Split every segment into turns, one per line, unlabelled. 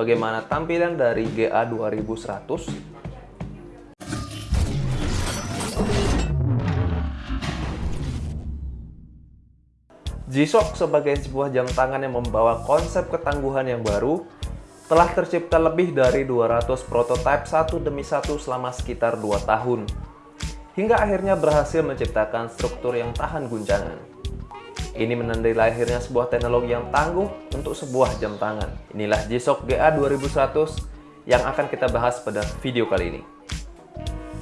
Bagaimana tampilan dari GA 2100? G-Shock sebagai sebuah jam tangan yang membawa konsep ketangguhan yang baru telah tercipta lebih dari 200 prototipe satu demi satu selama sekitar 2 tahun hingga akhirnya berhasil menciptakan struktur yang tahan guncangan. Ini menandai lahirnya sebuah teknologi yang tangguh untuk sebuah jam tangan. Inilah G-Shock GA 2100 yang akan kita bahas pada video kali ini.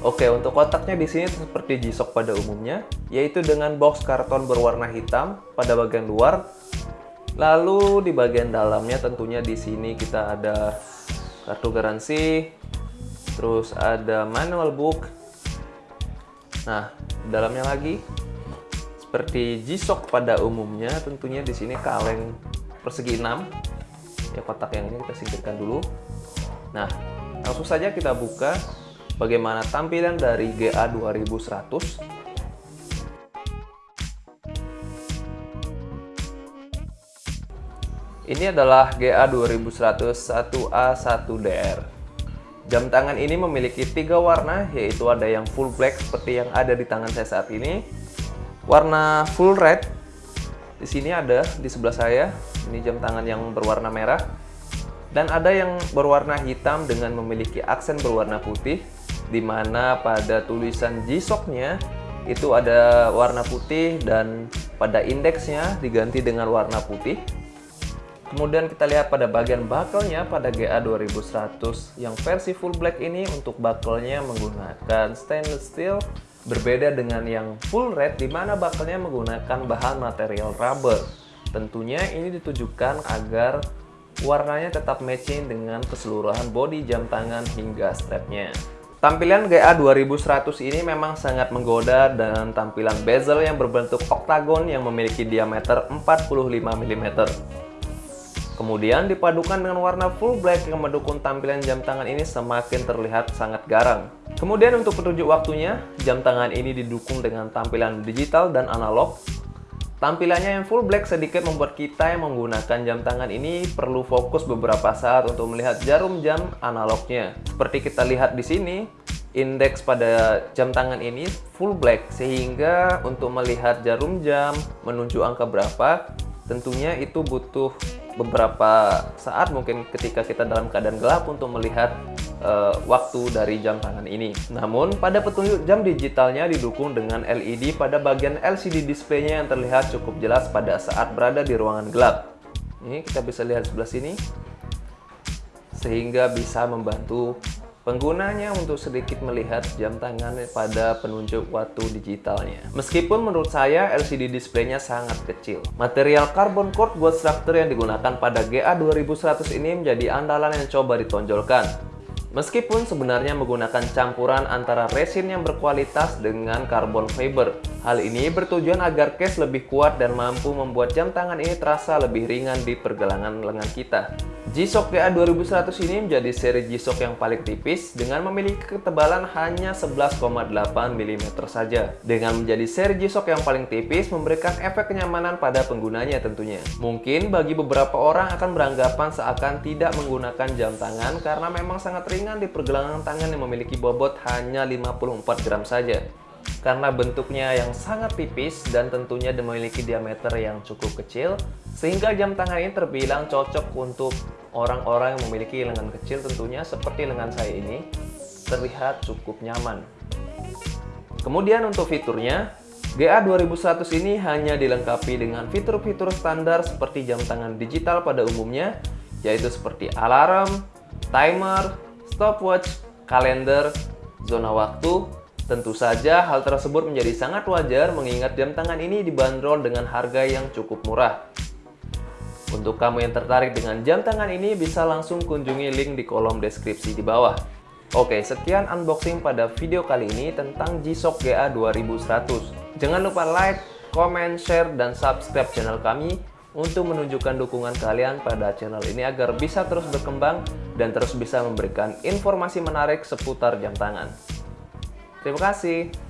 Oke, untuk kotaknya di sini seperti G-Shock pada umumnya, yaitu dengan box karton berwarna hitam pada bagian luar. Lalu di bagian dalamnya tentunya di sini kita ada kartu garansi, terus ada manual book. Nah, dalamnya lagi seperti G-Shock pada umumnya, tentunya di sini kaleng persegi 6. Ya kotak yang ini kita singkirkan dulu. Nah, langsung saja kita buka bagaimana tampilan dari GA 2100 Ini adalah GA 2100 1A1DR. Jam tangan ini memiliki tiga warna, yaitu ada yang full black seperti yang ada di tangan saya saat ini, warna full red, di sini ada di sebelah saya, ini jam tangan yang berwarna merah, dan ada yang berwarna hitam dengan memiliki aksen berwarna putih, di mana pada tulisan G-Shock-nya itu ada warna putih dan pada indeksnya diganti dengan warna putih. Kemudian kita lihat pada bagian buckle-nya pada GA 2100 yang versi full black ini untuk buckle-nya menggunakan stainless steel berbeda dengan yang full red di mana buckle-nya menggunakan bahan material rubber. Tentunya ini ditujukan agar warnanya tetap matching dengan keseluruhan body jam tangan hingga strapnya. Tampilan GA 2100 ini memang sangat menggoda dengan tampilan bezel yang berbentuk oktagon yang memiliki diameter 45 mm. Kemudian dipadukan dengan warna full black yang mendukung tampilan jam tangan ini semakin terlihat sangat garang. Kemudian untuk petunjuk waktunya, jam tangan ini didukung dengan tampilan digital dan analog Tampilannya yang full black sedikit membuat kita yang menggunakan jam tangan ini perlu fokus beberapa saat untuk melihat jarum jam analognya. Seperti kita lihat di sini, indeks pada jam tangan ini full black sehingga untuk melihat jarum jam menunjuk angka berapa tentunya itu butuh beberapa saat mungkin ketika kita dalam keadaan gelap untuk melihat uh, waktu dari jam tangan ini. Namun, pada petunjuk jam digitalnya didukung dengan LED pada bagian LCD displaynya yang terlihat cukup jelas pada saat berada di ruangan gelap. Ini kita bisa lihat sebelah sini, sehingga bisa membantu penggunanya untuk sedikit melihat jam tangan pada penunjuk waktu digitalnya. Meskipun menurut saya LCD displaynya sangat kecil. Material carbon cord buat struktur yang digunakan pada GA 2100 ini menjadi andalan yang coba ditonjolkan. Meskipun sebenarnya menggunakan campuran antara resin yang berkualitas dengan carbon fiber. Hal ini bertujuan agar case lebih kuat dan mampu membuat jam tangan ini terasa lebih ringan di pergelangan lengan kita. G-Shock GA 2100 ini menjadi seri G-Shock yang paling tipis dengan memiliki ketebalan hanya 11,8 mm saja. Dengan menjadi seri G-Shock yang paling tipis memberikan efek kenyamanan pada penggunanya tentunya. Mungkin bagi beberapa orang akan beranggapan seakan tidak menggunakan jam tangan karena memang sangat ringan di pergelangan tangan yang memiliki bobot hanya 54 gram saja karena bentuknya yang sangat tipis dan tentunya memiliki diameter yang cukup kecil sehingga jam tangan ini terbilang cocok untuk orang-orang yang memiliki lengan kecil tentunya seperti lengan saya ini terlihat cukup nyaman. Kemudian untuk fiturnya GA 2100 ini hanya dilengkapi dengan fitur-fitur standar seperti jam tangan digital pada umumnya yaitu seperti alarm, timer, stopwatch, kalender, zona waktu, Tentu saja hal tersebut menjadi sangat wajar mengingat jam tangan ini dibanderol dengan harga yang cukup murah. Untuk kamu yang tertarik dengan jam tangan ini bisa langsung kunjungi link di kolom deskripsi di bawah. Oke, sekian unboxing pada video kali ini tentang G-Shock GA 2100. Jangan lupa like, comment, share, dan subscribe channel kami untuk menunjukkan dukungan kalian pada channel ini agar bisa terus berkembang dan terus bisa memberikan informasi menarik seputar jam tangan. Terima kasih.